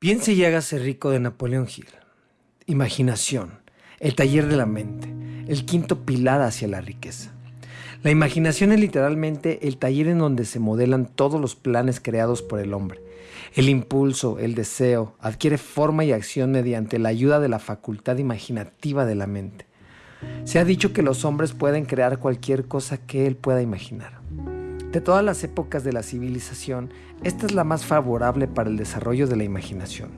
Piense y hágase rico de Napoleón Hill. Imaginación, el taller de la mente, el quinto pilar hacia la riqueza. La imaginación es literalmente el taller en donde se modelan todos los planes creados por el hombre. El impulso, el deseo, adquiere forma y acción mediante la ayuda de la facultad imaginativa de la mente. Se ha dicho que los hombres pueden crear cualquier cosa que él pueda imaginar. De todas las épocas de la civilización, esta es la más favorable para el desarrollo de la imaginación,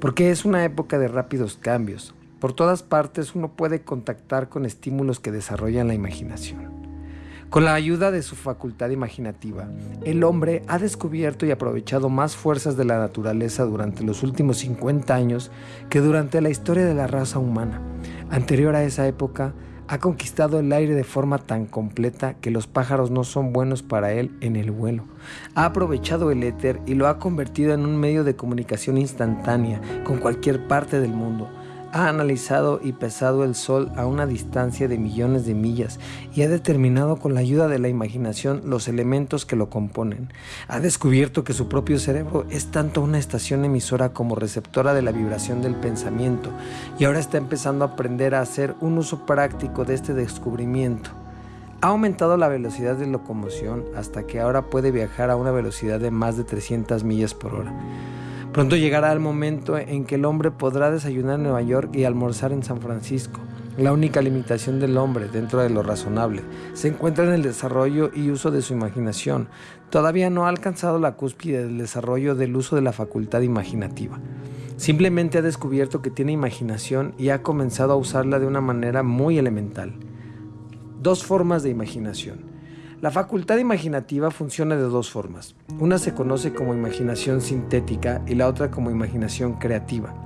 porque es una época de rápidos cambios. Por todas partes uno puede contactar con estímulos que desarrollan la imaginación. Con la ayuda de su facultad imaginativa, el hombre ha descubierto y aprovechado más fuerzas de la naturaleza durante los últimos 50 años que durante la historia de la raza humana. Anterior a esa época, ha conquistado el aire de forma tan completa que los pájaros no son buenos para él en el vuelo. Ha aprovechado el éter y lo ha convertido en un medio de comunicación instantánea con cualquier parte del mundo ha analizado y pesado el Sol a una distancia de millones de millas y ha determinado con la ayuda de la imaginación los elementos que lo componen. Ha descubierto que su propio cerebro es tanto una estación emisora como receptora de la vibración del pensamiento y ahora está empezando a aprender a hacer un uso práctico de este descubrimiento. Ha aumentado la velocidad de locomoción hasta que ahora puede viajar a una velocidad de más de 300 millas por hora. Pronto llegará el momento en que el hombre podrá desayunar en Nueva York y almorzar en San Francisco. La única limitación del hombre, dentro de lo razonable, se encuentra en el desarrollo y uso de su imaginación. Todavía no ha alcanzado la cúspide del desarrollo del uso de la facultad imaginativa. Simplemente ha descubierto que tiene imaginación y ha comenzado a usarla de una manera muy elemental. Dos formas de imaginación. La facultad imaginativa funciona de dos formas. Una se conoce como imaginación sintética y la otra como imaginación creativa.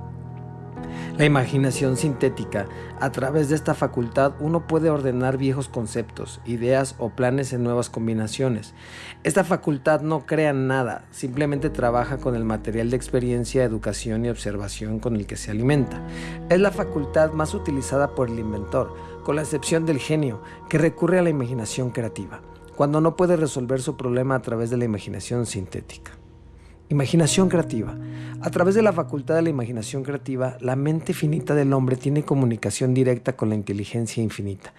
La imaginación sintética, a través de esta facultad uno puede ordenar viejos conceptos, ideas o planes en nuevas combinaciones. Esta facultad no crea nada, simplemente trabaja con el material de experiencia, educación y observación con el que se alimenta. Es la facultad más utilizada por el inventor, con la excepción del genio, que recurre a la imaginación creativa cuando no puede resolver su problema a través de la imaginación sintética. Imaginación creativa. A través de la facultad de la imaginación creativa, la mente finita del hombre tiene comunicación directa con la inteligencia infinita.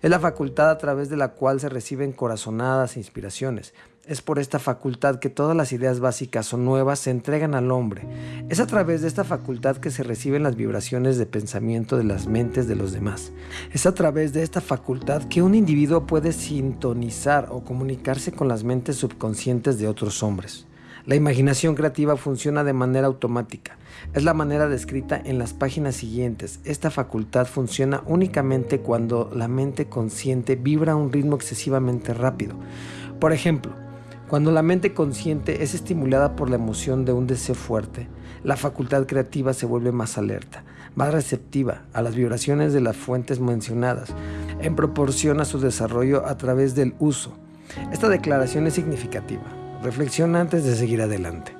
Es la facultad a través de la cual se reciben corazonadas e inspiraciones. Es por esta facultad que todas las ideas básicas o nuevas se entregan al hombre. Es a través de esta facultad que se reciben las vibraciones de pensamiento de las mentes de los demás. Es a través de esta facultad que un individuo puede sintonizar o comunicarse con las mentes subconscientes de otros hombres. La imaginación creativa funciona de manera automática. Es la manera descrita en las páginas siguientes. Esta facultad funciona únicamente cuando la mente consciente vibra a un ritmo excesivamente rápido. Por ejemplo, cuando la mente consciente es estimulada por la emoción de un deseo fuerte, la facultad creativa se vuelve más alerta, más receptiva a las vibraciones de las fuentes mencionadas, en proporción a su desarrollo a través del uso. Esta declaración es significativa. Reflexiona antes de seguir adelante.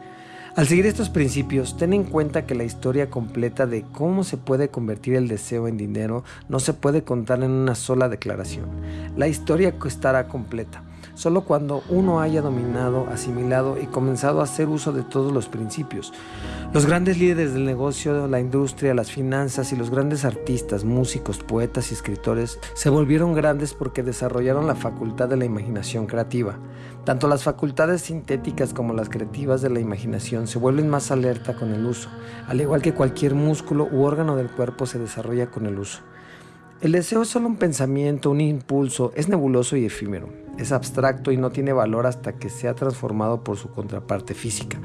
Al seguir estos principios, ten en cuenta que la historia completa de cómo se puede convertir el deseo en dinero no se puede contar en una sola declaración. La historia estará completa solo cuando uno haya dominado, asimilado y comenzado a hacer uso de todos los principios. Los grandes líderes del negocio, la industria, las finanzas y los grandes artistas, músicos, poetas y escritores se volvieron grandes porque desarrollaron la facultad de la imaginación creativa. Tanto las facultades sintéticas como las creativas de la imaginación se vuelven más alerta con el uso, al igual que cualquier músculo u órgano del cuerpo se desarrolla con el uso. El deseo es solo un pensamiento, un impulso, es nebuloso y efímero es abstracto y no tiene valor hasta que sea transformado por su contraparte física,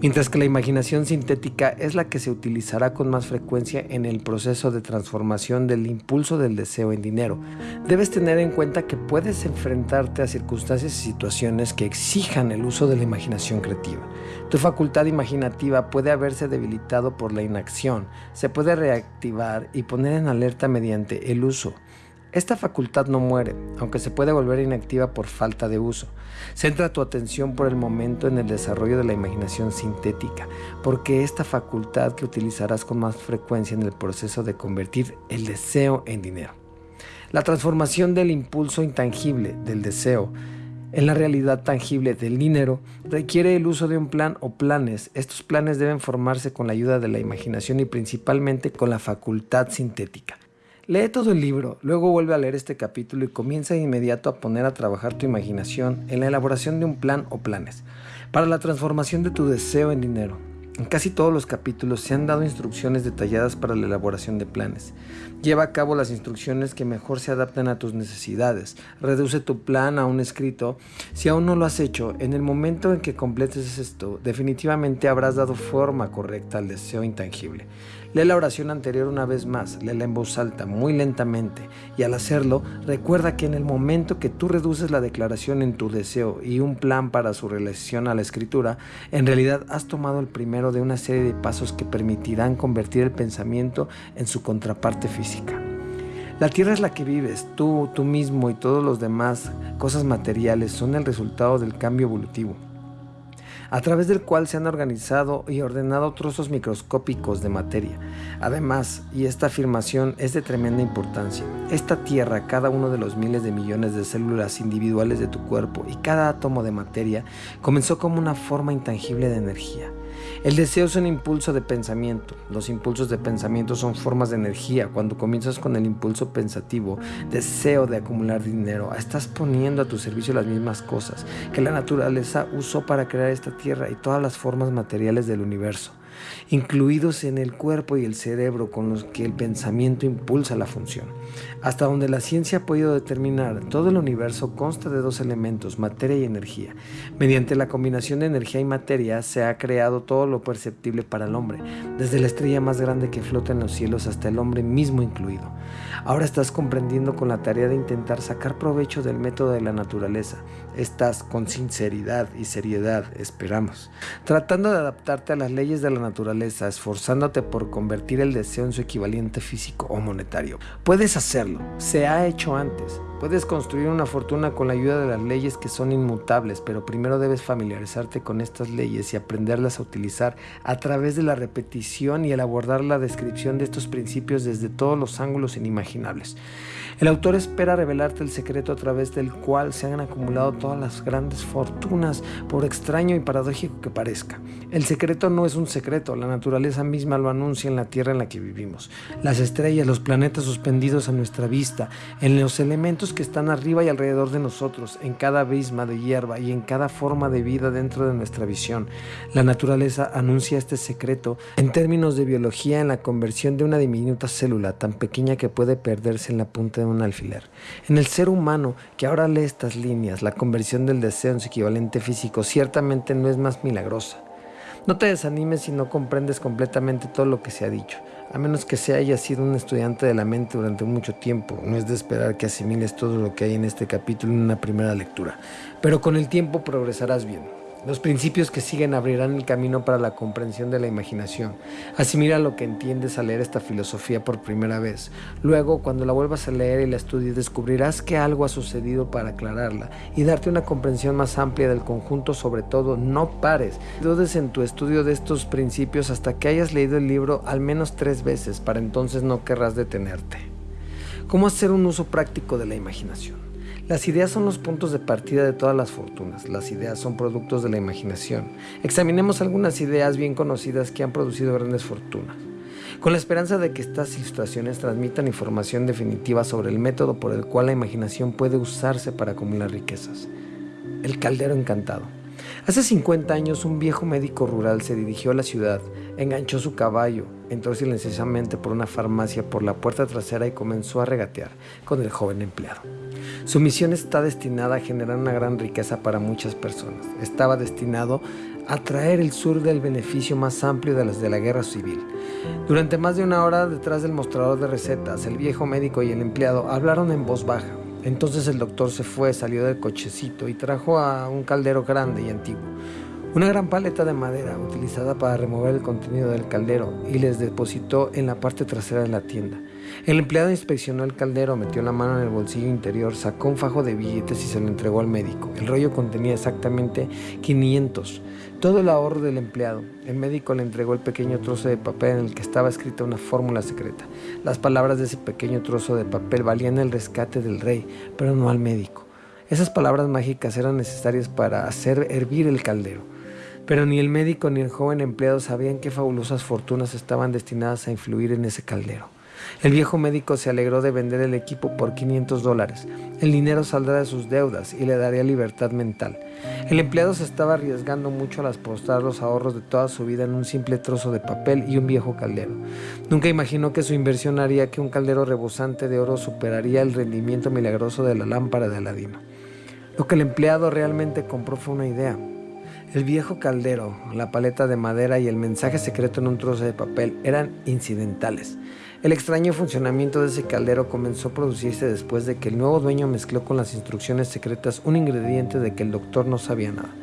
mientras que la imaginación sintética es la que se utilizará con más frecuencia en el proceso de transformación del impulso del deseo en dinero. Debes tener en cuenta que puedes enfrentarte a circunstancias y situaciones que exijan el uso de la imaginación creativa. Tu facultad imaginativa puede haberse debilitado por la inacción, se puede reactivar y poner en alerta mediante el uso esta facultad no muere, aunque se puede volver inactiva por falta de uso. Centra tu atención por el momento en el desarrollo de la imaginación sintética, porque esta facultad que utilizarás con más frecuencia en el proceso de convertir el deseo en dinero. La transformación del impulso intangible del deseo en la realidad tangible del dinero, requiere el uso de un plan o planes. Estos planes deben formarse con la ayuda de la imaginación y principalmente con la facultad sintética. Lee todo el libro, luego vuelve a leer este capítulo y comienza de inmediato a poner a trabajar tu imaginación en la elaboración de un plan o planes para la transformación de tu deseo en dinero. En casi todos los capítulos se han dado instrucciones detalladas para la elaboración de planes. Lleva a cabo las instrucciones que mejor se adapten a tus necesidades. Reduce tu plan a un escrito. Si aún no lo has hecho, en el momento en que completes esto, definitivamente habrás dado forma correcta al deseo intangible. Lee la oración anterior una vez más, léela en voz alta, muy lentamente, y al hacerlo, recuerda que en el momento que tú reduces la declaración en tu deseo y un plan para su relación a la escritura, en realidad has tomado el primero de una serie de pasos que permitirán convertir el pensamiento en su contraparte física. La tierra es la que vives, tú, tú mismo y todos los demás cosas materiales son el resultado del cambio evolutivo a través del cual se han organizado y ordenado trozos microscópicos de materia. Además, y esta afirmación es de tremenda importancia, esta Tierra, cada uno de los miles de millones de células individuales de tu cuerpo y cada átomo de materia comenzó como una forma intangible de energía. El deseo es un impulso de pensamiento. Los impulsos de pensamiento son formas de energía. Cuando comienzas con el impulso pensativo, deseo de acumular dinero, estás poniendo a tu servicio las mismas cosas que la naturaleza usó para crear esta tierra y todas las formas materiales del universo incluidos en el cuerpo y el cerebro con los que el pensamiento impulsa la función. Hasta donde la ciencia ha podido determinar, todo el universo consta de dos elementos, materia y energía. Mediante la combinación de energía y materia se ha creado todo lo perceptible para el hombre, desde la estrella más grande que flota en los cielos hasta el hombre mismo incluido. Ahora estás comprendiendo con la tarea de intentar sacar provecho del método de la naturaleza. Estás con sinceridad y seriedad, esperamos, tratando de adaptarte a las leyes de la naturaleza, esforzándote por convertir el deseo en su equivalente físico o monetario. Puedes hacerlo, se ha hecho antes. Puedes construir una fortuna con la ayuda de las leyes que son inmutables, pero primero debes familiarizarte con estas leyes y aprenderlas a utilizar a través de la repetición y el abordar la descripción de estos principios desde todos los ángulos inimaginables. El autor espera revelarte el secreto a través del cual se han acumulado todas las grandes fortunas, por extraño y paradójico que parezca. El secreto no es un secreto, la naturaleza misma lo anuncia en la tierra en la que vivimos. Las estrellas, los planetas suspendidos a nuestra vista, en los elementos que están arriba y alrededor de nosotros, en cada abisma de hierba y en cada forma de vida dentro de nuestra visión. La naturaleza anuncia este secreto en términos de biología en la conversión de una diminuta célula tan pequeña que puede perderse en la punta de un alfiler. En el ser humano que ahora lee estas líneas, la conversión del deseo en su equivalente físico ciertamente no es más milagrosa. No te desanimes si no comprendes completamente todo lo que se ha dicho, a menos que se haya sido un estudiante de la mente durante mucho tiempo. No es de esperar que asimiles todo lo que hay en este capítulo en una primera lectura, pero con el tiempo progresarás bien. Los principios que siguen abrirán el camino para la comprensión de la imaginación. Asimila lo que entiendes al leer esta filosofía por primera vez. Luego, cuando la vuelvas a leer y la estudies, descubrirás que algo ha sucedido para aclararla y darte una comprensión más amplia del conjunto. Sobre todo, no pares. Dudes en tu estudio de estos principios hasta que hayas leído el libro al menos tres veces. Para entonces no querrás detenerte. ¿Cómo hacer un uso práctico de la imaginación? Las ideas son los puntos de partida de todas las fortunas. Las ideas son productos de la imaginación. Examinemos algunas ideas bien conocidas que han producido grandes fortunas. Con la esperanza de que estas ilustraciones transmitan información definitiva sobre el método por el cual la imaginación puede usarse para acumular riquezas. El caldero encantado. Hace 50 años un viejo médico rural se dirigió a la ciudad, enganchó su caballo, entró silenciosamente por una farmacia por la puerta trasera y comenzó a regatear con el joven empleado. Su misión está destinada a generar una gran riqueza para muchas personas. Estaba destinado a traer el sur del beneficio más amplio de las de la guerra civil. Durante más de una hora detrás del mostrador de recetas, el viejo médico y el empleado hablaron en voz baja. Entonces el doctor se fue, salió del cochecito y trajo a un caldero grande y antiguo. Una gran paleta de madera utilizada para remover el contenido del caldero y les depositó en la parte trasera de la tienda. El empleado inspeccionó el caldero, metió la mano en el bolsillo interior, sacó un fajo de billetes y se lo entregó al médico. El rollo contenía exactamente 500, todo el ahorro del empleado. El médico le entregó el pequeño trozo de papel en el que estaba escrita una fórmula secreta. Las palabras de ese pequeño trozo de papel valían el rescate del rey, pero no al médico. Esas palabras mágicas eran necesarias para hacer hervir el caldero. Pero ni el médico ni el joven empleado sabían qué fabulosas fortunas estaban destinadas a influir en ese caldero. El viejo médico se alegró de vender el equipo por 500 dólares. El dinero saldrá de sus deudas y le daría libertad mental. El empleado se estaba arriesgando mucho al apostar los ahorros de toda su vida en un simple trozo de papel y un viejo caldero. Nunca imaginó que su inversión haría que un caldero rebosante de oro superaría el rendimiento milagroso de la lámpara de Aladino. Lo que el empleado realmente compró fue una idea. El viejo caldero, la paleta de madera y el mensaje secreto en un trozo de papel eran incidentales. El extraño funcionamiento de ese caldero comenzó a producirse después de que el nuevo dueño mezcló con las instrucciones secretas un ingrediente de que el doctor no sabía nada.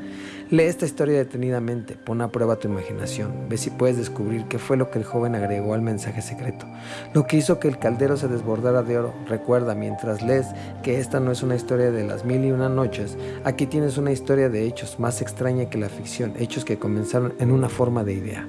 Lee esta historia detenidamente, pon a prueba tu imaginación, ve si puedes descubrir qué fue lo que el joven agregó al mensaje secreto, lo que hizo que el caldero se desbordara de oro. Recuerda mientras lees que esta no es una historia de las mil y una noches, aquí tienes una historia de hechos más extraña que la ficción, hechos que comenzaron en una forma de idea.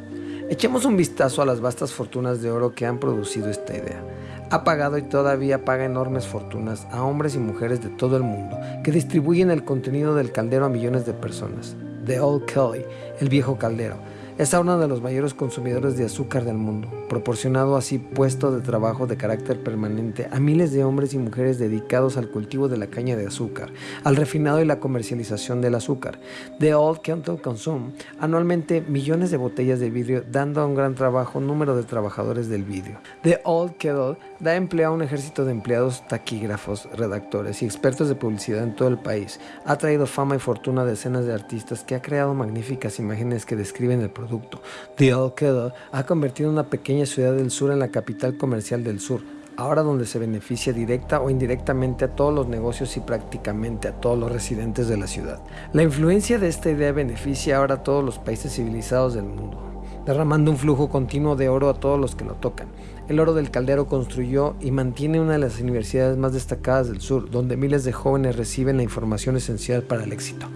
Echemos un vistazo a las vastas fortunas de oro que han producido esta idea. Ha pagado y todavía paga enormes fortunas a hombres y mujeres de todo el mundo que distribuyen el contenido del caldero a millones de personas. The Old Kelly, el viejo caldero, es uno de los mayores consumidores de azúcar del mundo, proporcionado así puesto de trabajo de carácter permanente a miles de hombres y mujeres dedicados al cultivo de la caña de azúcar, al refinado y la comercialización del azúcar. The Old Kettle consume anualmente millones de botellas de vidrio, dando a un gran trabajo número de trabajadores del vidrio. The Old Kettle da empleo a un ejército de empleados, taquígrafos, redactores y expertos de publicidad en todo el país. Ha traído fama y fortuna a decenas de artistas que ha creado magníficas imágenes que describen el producto. The Kettle ha convertido una pequeña ciudad del sur en la capital comercial del sur, ahora donde se beneficia directa o indirectamente a todos los negocios y prácticamente a todos los residentes de la ciudad. La influencia de esta idea beneficia ahora a todos los países civilizados del mundo, derramando un flujo continuo de oro a todos los que lo tocan. El oro del caldero construyó y mantiene una de las universidades más destacadas del sur, donde miles de jóvenes reciben la información esencial para el éxito.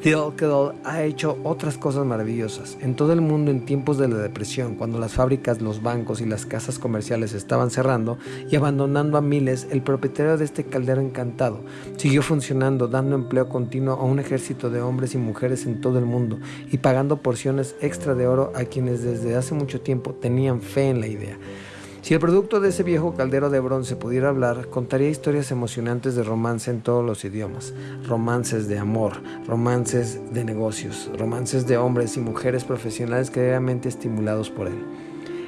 The Old ha hecho otras cosas maravillosas. En todo el mundo en tiempos de la depresión, cuando las fábricas, los bancos y las casas comerciales estaban cerrando y abandonando a miles, el propietario de este caldero encantado siguió funcionando, dando empleo continuo a un ejército de hombres y mujeres en todo el mundo y pagando porciones extra de oro a quienes desde hace mucho tiempo tenían fe en la idea. Si el producto de ese viejo caldero de bronce pudiera hablar, contaría historias emocionantes de romance en todos los idiomas. Romances de amor, romances de negocios, romances de hombres y mujeres profesionales claramente estimulados por él.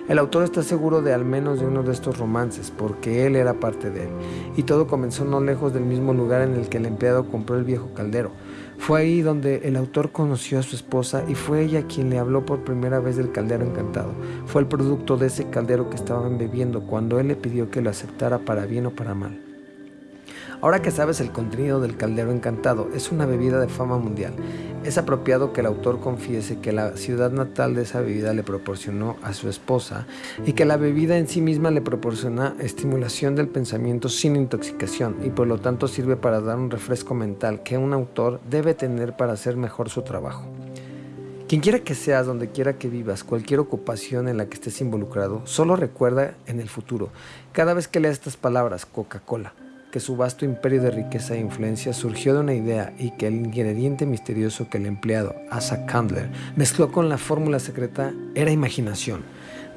El autor está seguro de al menos de uno de estos romances, porque él era parte de él, y todo comenzó no lejos del mismo lugar en el que el empleado compró el viejo caldero, fue ahí donde el autor conoció a su esposa y fue ella quien le habló por primera vez del caldero encantado. Fue el producto de ese caldero que estaban bebiendo cuando él le pidió que lo aceptara para bien o para mal. Ahora que sabes el contenido del caldero encantado, es una bebida de fama mundial. Es apropiado que el autor confiese que la ciudad natal de esa bebida le proporcionó a su esposa y que la bebida en sí misma le proporciona estimulación del pensamiento sin intoxicación y por lo tanto sirve para dar un refresco mental que un autor debe tener para hacer mejor su trabajo. Quien quiera que seas, donde quiera que vivas, cualquier ocupación en la que estés involucrado, solo recuerda en el futuro, cada vez que leas estas palabras, Coca-Cola, que su vasto imperio de riqueza e influencia surgió de una idea y que el ingrediente misterioso que el empleado, Asa Candler, mezcló con la fórmula secreta era imaginación.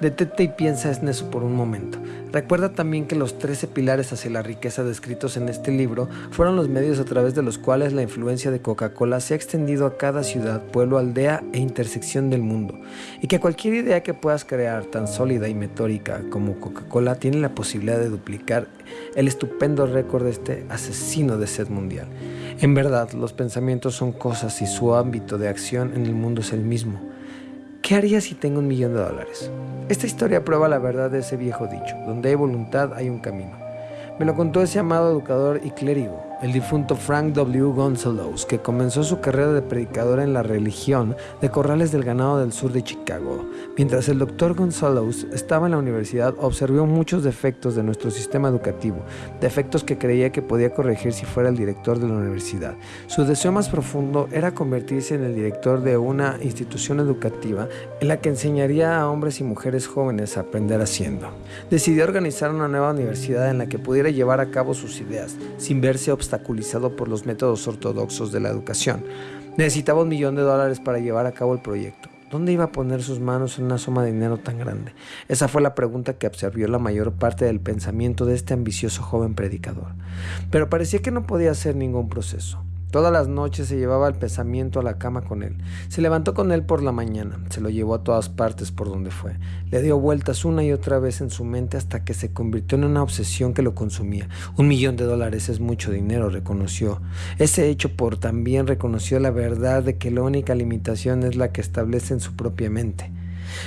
Detente y piensa en eso por un momento. Recuerda también que los 13 pilares hacia la riqueza descritos en este libro fueron los medios a través de los cuales la influencia de Coca-Cola se ha extendido a cada ciudad, pueblo, aldea e intersección del mundo, y que cualquier idea que puedas crear tan sólida y metórica como Coca-Cola tiene la posibilidad de duplicar el estupendo récord de este asesino de sed mundial. En verdad, los pensamientos son cosas y su ámbito de acción en el mundo es el mismo. ¿Qué haría si tengo un millón de dólares? Esta historia prueba la verdad de ese viejo dicho, donde hay voluntad hay un camino. Me lo contó ese amado educador y clérigo, el difunto Frank W. Gonzalez, que comenzó su carrera de predicador en la religión de corrales del ganado del sur de Chicago. Mientras el doctor Gonzalez estaba en la universidad, observó muchos defectos de nuestro sistema educativo, defectos que creía que podía corregir si fuera el director de la universidad. Su deseo más profundo era convertirse en el director de una institución educativa en la que enseñaría a hombres y mujeres jóvenes a aprender haciendo. Decidió organizar una nueva universidad en la que pudiera llevar a cabo sus ideas, sin verse obstáculos por los métodos ortodoxos de la educación. Necesitaba un millón de dólares para llevar a cabo el proyecto. ¿Dónde iba a poner sus manos en una suma de dinero tan grande? Esa fue la pregunta que absorbió la mayor parte del pensamiento de este ambicioso joven predicador. Pero parecía que no podía hacer ningún proceso. Todas las noches se llevaba el pensamiento a la cama con él. Se levantó con él por la mañana, se lo llevó a todas partes por donde fue. Le dio vueltas una y otra vez en su mente hasta que se convirtió en una obsesión que lo consumía. Un millón de dólares es mucho dinero, reconoció. Ese hecho por también reconoció la verdad de que la única limitación es la que establece en su propia mente.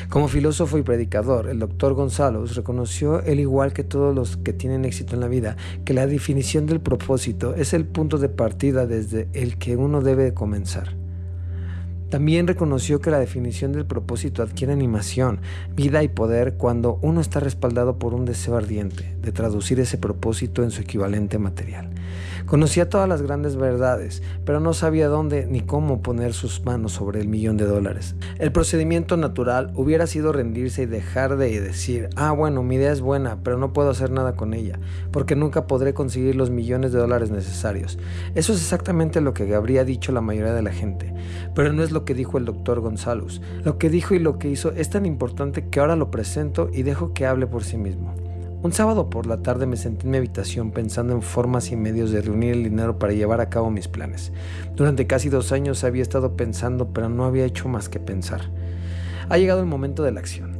Como filósofo y predicador, el doctor Gonzalo reconoció, el igual que todos los que tienen éxito en la vida, que la definición del propósito es el punto de partida desde el que uno debe comenzar. También reconoció que la definición del propósito adquiere animación, vida y poder cuando uno está respaldado por un deseo ardiente de traducir ese propósito en su equivalente material. Conocía todas las grandes verdades, pero no sabía dónde ni cómo poner sus manos sobre el millón de dólares. El procedimiento natural hubiera sido rendirse y dejar de decir, ah, bueno, mi idea es buena, pero no puedo hacer nada con ella, porque nunca podré conseguir los millones de dólares necesarios. Eso es exactamente lo que habría dicho la mayoría de la gente, pero no es lo que dijo el doctor González. Lo que dijo y lo que hizo es tan importante que ahora lo presento y dejo que hable por sí mismo. Un sábado por la tarde me senté en mi habitación pensando en formas y medios de reunir el dinero para llevar a cabo mis planes. Durante casi dos años había estado pensando, pero no había hecho más que pensar. Ha llegado el momento de la acción.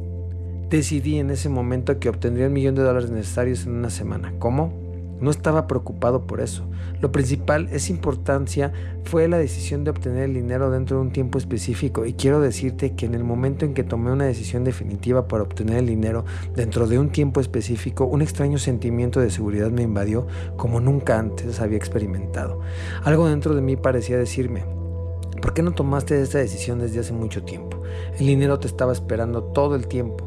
Decidí en ese momento que obtendría el millón de dólares necesarios en una semana. ¿Cómo? No estaba preocupado por eso. Lo principal, esa importancia, fue la decisión de obtener el dinero dentro de un tiempo específico. Y quiero decirte que en el momento en que tomé una decisión definitiva para obtener el dinero dentro de un tiempo específico, un extraño sentimiento de seguridad me invadió como nunca antes había experimentado. Algo dentro de mí parecía decirme, ¿por qué no tomaste esta decisión desde hace mucho tiempo? El dinero te estaba esperando todo el tiempo.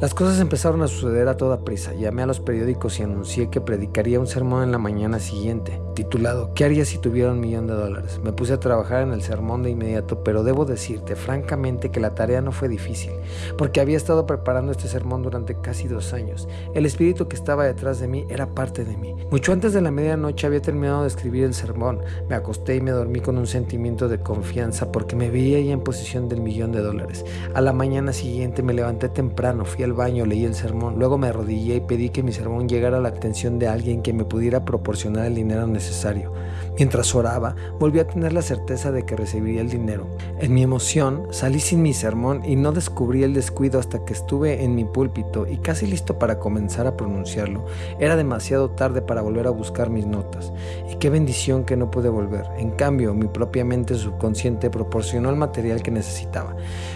Las cosas empezaron a suceder a toda prisa. Llamé a los periódicos y anuncié que predicaría un sermón en la mañana siguiente, titulado ¿Qué haría si tuviera un millón de dólares? Me puse a trabajar en el sermón de inmediato, pero debo decirte francamente que la tarea no fue difícil, porque había estado preparando este sermón durante casi dos años. El espíritu que estaba detrás de mí era parte de mí. Mucho antes de la medianoche había terminado de escribir el sermón. Me acosté y me dormí con un sentimiento de confianza porque me veía ya en posición del millón de dólares. A la mañana siguiente me levanté temprano, fui baño, leí el sermón, luego me arrodillé y pedí que mi sermón llegara a la atención de alguien que me pudiera proporcionar el dinero necesario necesario. Mientras oraba, volví a tener la certeza de que recibiría el dinero. En mi emoción, salí sin mi sermón y no descubrí el descuido hasta que estuve en mi púlpito y casi listo para comenzar a pronunciarlo. Era demasiado tarde para volver a buscar mis notas. Y qué bendición que no pude volver. En cambio, mi propia mente subconsciente proporcionó el material que necesitaba.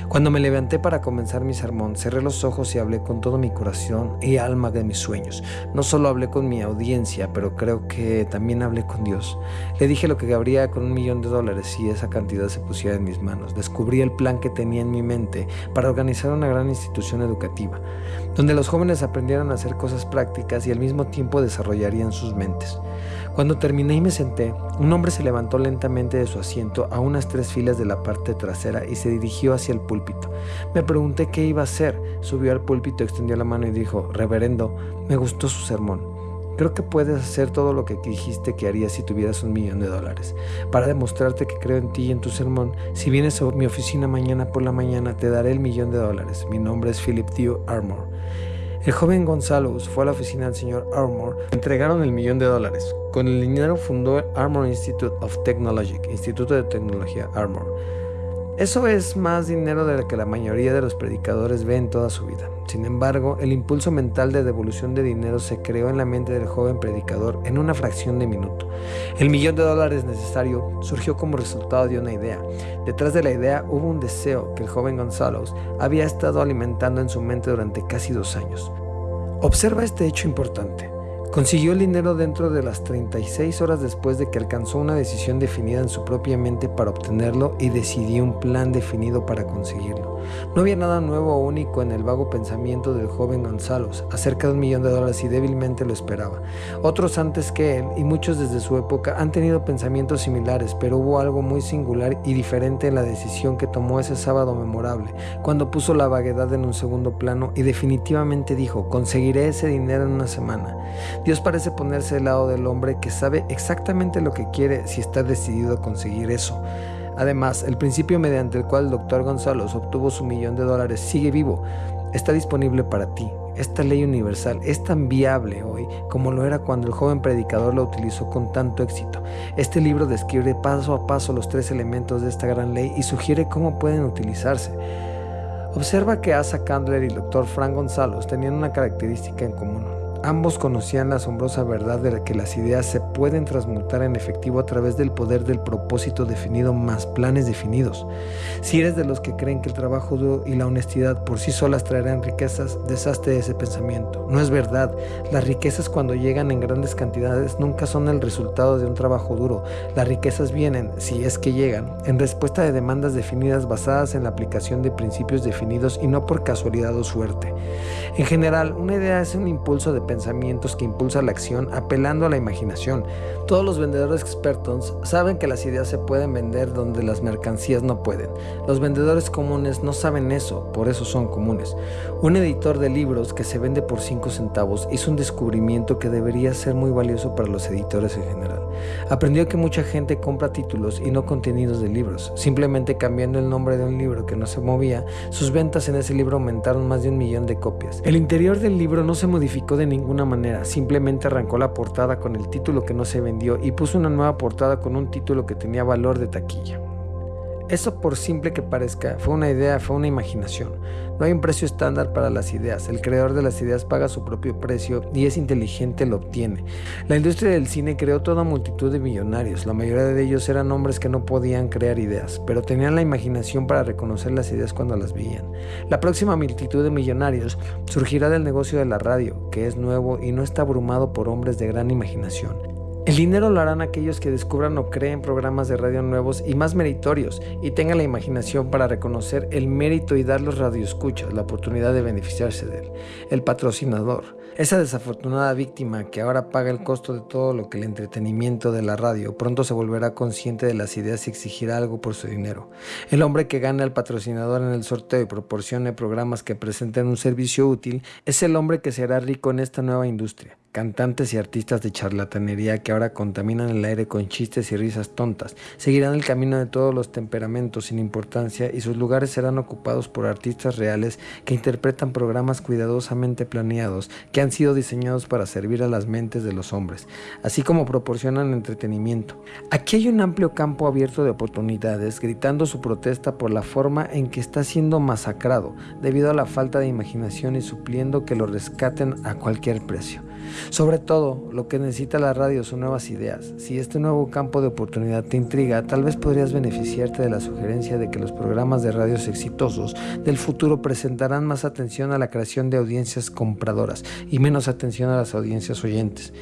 Cuando me levanté para comenzar mi sermón, cerré los ojos y hablé con todo mi corazón y alma de mis sueños. No solo hablé con mi audiencia, pero creo que también hablé con Dios. Le dije lo que habría con un millón de dólares si esa cantidad se pusiera en mis manos. Descubrí el plan que tenía en mi mente para organizar una gran institución educativa, donde los jóvenes aprendieran a hacer cosas prácticas y al mismo tiempo desarrollarían sus mentes. Cuando terminé y me senté, un hombre se levantó lentamente de su asiento a unas tres filas de la parte trasera y se dirigió hacia el púlpito. Me pregunté qué iba a hacer. Subió al púlpito, extendió la mano y dijo, Reverendo, me gustó su sermón. Creo que puedes hacer todo lo que dijiste que harías si tuvieras un millón de dólares. Para demostrarte que creo en ti y en tu sermón, si vienes a mi oficina mañana por la mañana, te daré el millón de dólares. Mi nombre es Philip Dew Armour. El joven Gonzalo fue a la oficina del señor Armour. Entregaron el millón de dólares. Con el dinero fundó el Armour Institute of Technology, Instituto de Tecnología Armour. Eso es más dinero de lo que la mayoría de los predicadores ven toda su vida. Sin embargo, el impulso mental de devolución de dinero se creó en la mente del joven predicador en una fracción de minuto. El millón de dólares necesario surgió como resultado de una idea. Detrás de la idea hubo un deseo que el joven Gonzalo había estado alimentando en su mente durante casi dos años. Observa este hecho importante. Consiguió el dinero dentro de las 36 horas después de que alcanzó una decisión definida en su propia mente para obtenerlo y decidió un plan definido para conseguirlo. No había nada nuevo o único en el vago pensamiento del joven Gonzalo acerca de un millón de dólares y débilmente lo esperaba. Otros antes que él y muchos desde su época han tenido pensamientos similares, pero hubo algo muy singular y diferente en la decisión que tomó ese sábado memorable, cuando puso la vaguedad en un segundo plano y definitivamente dijo, conseguiré ese dinero en una semana. Dios parece ponerse del lado del hombre que sabe exactamente lo que quiere si está decidido a conseguir eso. Además, el principio mediante el cual el doctor Gonzalo obtuvo su millón de dólares sigue vivo. Está disponible para ti. Esta ley universal es tan viable hoy como lo era cuando el joven predicador lo utilizó con tanto éxito. Este libro describe paso a paso los tres elementos de esta gran ley y sugiere cómo pueden utilizarse. Observa que Asa Candler y el doctor Frank Gonzalo tenían una característica en común. Ambos conocían la asombrosa verdad de que las ideas se pueden transmutar en efectivo a través del poder del propósito definido más planes definidos. Si eres de los que creen que el trabajo duro y la honestidad por sí solas traerán riquezas, deshazte de ese pensamiento. No es verdad. Las riquezas cuando llegan en grandes cantidades nunca son el resultado de un trabajo duro. Las riquezas vienen, si es que llegan, en respuesta de demandas definidas basadas en la aplicación de principios definidos y no por casualidad o suerte. En general, una idea es un impulso de pensamientos que impulsa la acción apelando a la imaginación. Todos los vendedores expertos saben que las ideas se pueden vender donde las mercancías no pueden. Los vendedores comunes no saben eso, por eso son comunes. Un editor de libros que se vende por 5 centavos hizo un descubrimiento que debería ser muy valioso para los editores en general. Aprendió que mucha gente compra títulos y no contenidos de libros. Simplemente cambiando el nombre de un libro que no se movía, sus ventas en ese libro aumentaron más de un millón de copias. El interior del libro no se modificó de ninguna manera, simplemente arrancó la portada con el título que no se vendió y puso una nueva portada con un título que tenía valor de taquilla. Eso por simple que parezca, fue una idea, fue una imaginación. No hay un precio estándar para las ideas. El creador de las ideas paga su propio precio y es inteligente lo obtiene. La industria del cine creó toda multitud de millonarios. La mayoría de ellos eran hombres que no podían crear ideas, pero tenían la imaginación para reconocer las ideas cuando las veían. La próxima multitud de millonarios surgirá del negocio de la radio, que es nuevo y no está abrumado por hombres de gran imaginación. El dinero lo harán aquellos que descubran o creen programas de radio nuevos y más meritorios y tengan la imaginación para reconocer el mérito y dar los radioescuchas la oportunidad de beneficiarse de él. El patrocinador, esa desafortunada víctima que ahora paga el costo de todo lo que el entretenimiento de la radio, pronto se volverá consciente de las ideas y exigirá algo por su dinero. El hombre que gana al patrocinador en el sorteo y proporcione programas que presenten un servicio útil es el hombre que será rico en esta nueva industria cantantes y artistas de charlatanería que ahora contaminan el aire con chistes y risas tontas, seguirán el camino de todos los temperamentos sin importancia y sus lugares serán ocupados por artistas reales que interpretan programas cuidadosamente planeados que han sido diseñados para servir a las mentes de los hombres, así como proporcionan entretenimiento. Aquí hay un amplio campo abierto de oportunidades gritando su protesta por la forma en que está siendo masacrado debido a la falta de imaginación y supliendo que lo rescaten a cualquier precio. Sobre todo, lo que necesita la radio son nuevas ideas. Si este nuevo campo de oportunidad te intriga, tal vez podrías beneficiarte de la sugerencia de que los programas de radios exitosos del futuro presentarán más atención a la creación de audiencias compradoras y menos atención a las audiencias oyentes.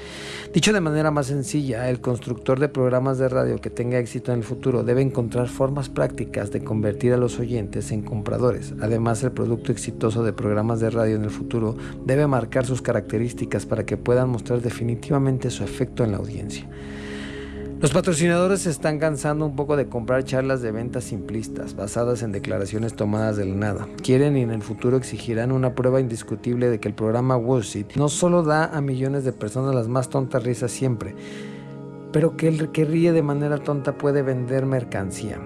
Dicho de manera más sencilla, el constructor de programas de radio que tenga éxito en el futuro debe encontrar formas prácticas de convertir a los oyentes en compradores. Además, el producto exitoso de programas de radio en el futuro debe marcar sus características para que puedan mostrar definitivamente su efecto en la audiencia. Los patrocinadores se están cansando un poco de comprar charlas de ventas simplistas, basadas en declaraciones tomadas del nada. Quieren y en el futuro exigirán una prueba indiscutible de que el programa Wall Street no solo da a millones de personas las más tontas risas siempre, pero que el que ríe de manera tonta puede vender mercancía.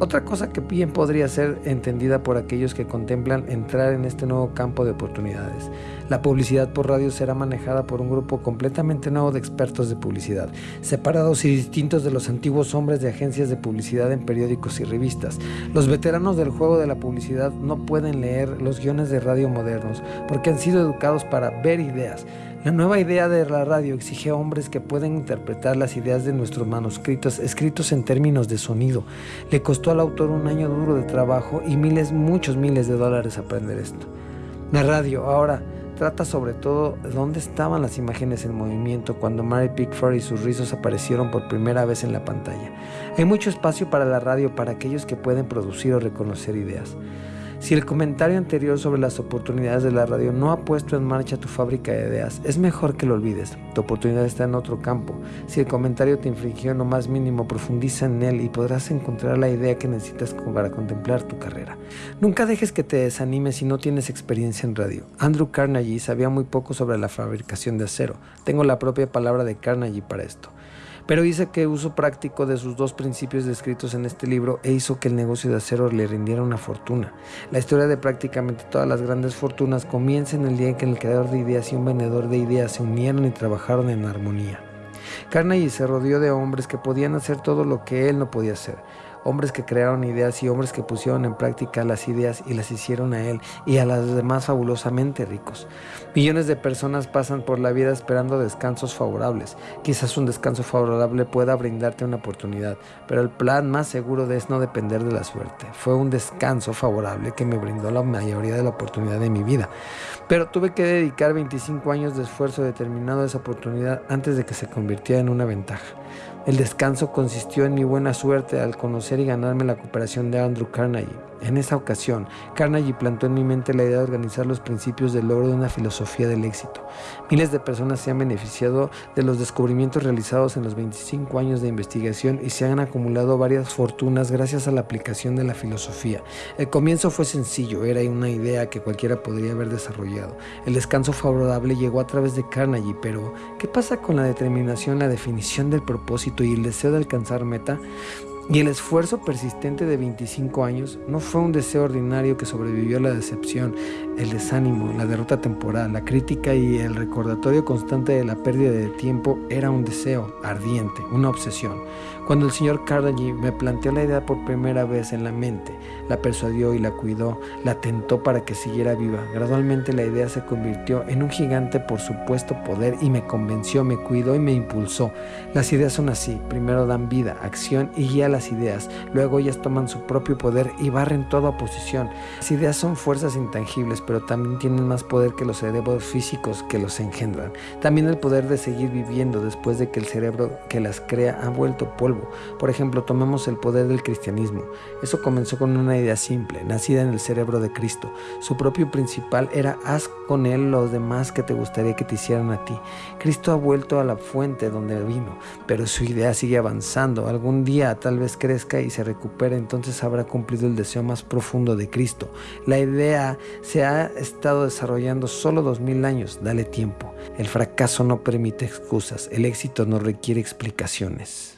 Otra cosa que bien podría ser entendida por aquellos que contemplan entrar en este nuevo campo de oportunidades. La publicidad por radio será manejada por un grupo completamente nuevo de expertos de publicidad, separados y distintos de los antiguos hombres de agencias de publicidad en periódicos y revistas. Los veteranos del juego de la publicidad no pueden leer los guiones de radio modernos porque han sido educados para ver ideas la nueva idea de la radio exige a hombres que pueden interpretar las ideas de nuestros manuscritos escritos en términos de sonido. Le costó al autor un año duro de trabajo y miles, muchos miles de dólares aprender esto. La radio ahora trata sobre todo de dónde estaban las imágenes en movimiento cuando Mary Pickford y sus rizos aparecieron por primera vez en la pantalla. Hay mucho espacio para la radio para aquellos que pueden producir o reconocer ideas. Si el comentario anterior sobre las oportunidades de la radio no ha puesto en marcha tu fábrica de ideas, es mejor que lo olvides. Tu oportunidad está en otro campo. Si el comentario te infringió en lo más mínimo, profundiza en él y podrás encontrar la idea que necesitas para contemplar tu carrera. Nunca dejes que te desanimes si no tienes experiencia en radio. Andrew Carnegie sabía muy poco sobre la fabricación de acero. Tengo la propia palabra de Carnegie para esto pero dice que uso práctico de sus dos principios descritos en este libro e hizo que el negocio de acero le rindiera una fortuna. La historia de prácticamente todas las grandes fortunas comienza en el día en que el creador de ideas y un vendedor de ideas se unieron y trabajaron en armonía. Carnegie se rodeó de hombres que podían hacer todo lo que él no podía hacer hombres que crearon ideas y hombres que pusieron en práctica las ideas y las hicieron a él y a las demás fabulosamente ricos. Millones de personas pasan por la vida esperando descansos favorables. Quizás un descanso favorable pueda brindarte una oportunidad, pero el plan más seguro es no depender de la suerte. Fue un descanso favorable que me brindó la mayoría de la oportunidad de mi vida, pero tuve que dedicar 25 años de esfuerzo determinado a esa oportunidad antes de que se convirtiera en una ventaja. El descanso consistió en mi buena suerte al conocer y ganarme la cooperación de Andrew Carnegie. En esa ocasión, Carnegie plantó en mi mente la idea de organizar los principios del logro de una filosofía del éxito. Miles de personas se han beneficiado de los descubrimientos realizados en los 25 años de investigación y se han acumulado varias fortunas gracias a la aplicación de la filosofía. El comienzo fue sencillo, era una idea que cualquiera podría haber desarrollado. El descanso favorable llegó a través de Carnegie, pero ¿qué pasa con la determinación, la definición del propósito y el deseo de alcanzar meta? Y el esfuerzo persistente de 25 años no fue un deseo ordinario que sobrevivió a la decepción, el desánimo, la derrota temporal, la crítica y el recordatorio constante de la pérdida de tiempo era un deseo ardiente, una obsesión. Cuando el señor Carnegie me planteó la idea por primera vez en la mente, la persuadió y la cuidó, la tentó para que siguiera viva. Gradualmente la idea se convirtió en un gigante por supuesto poder y me convenció, me cuidó y me impulsó. Las ideas son así, primero dan vida, acción y guía las ideas, luego ellas toman su propio poder y barren toda oposición. Las ideas son fuerzas intangibles, pero también tienen más poder que los cerebros físicos que los engendran. También el poder de seguir viviendo después de que el cerebro que las crea ha vuelto polvo por ejemplo, tomemos el poder del cristianismo. Eso comenzó con una idea simple, nacida en el cerebro de Cristo. Su propio principal era haz con él los demás que te gustaría que te hicieran a ti. Cristo ha vuelto a la fuente donde vino, pero su idea sigue avanzando. Algún día tal vez crezca y se recupere, entonces habrá cumplido el deseo más profundo de Cristo. La idea se ha estado desarrollando solo dos mil años. Dale tiempo. El fracaso no permite excusas. El éxito no requiere explicaciones.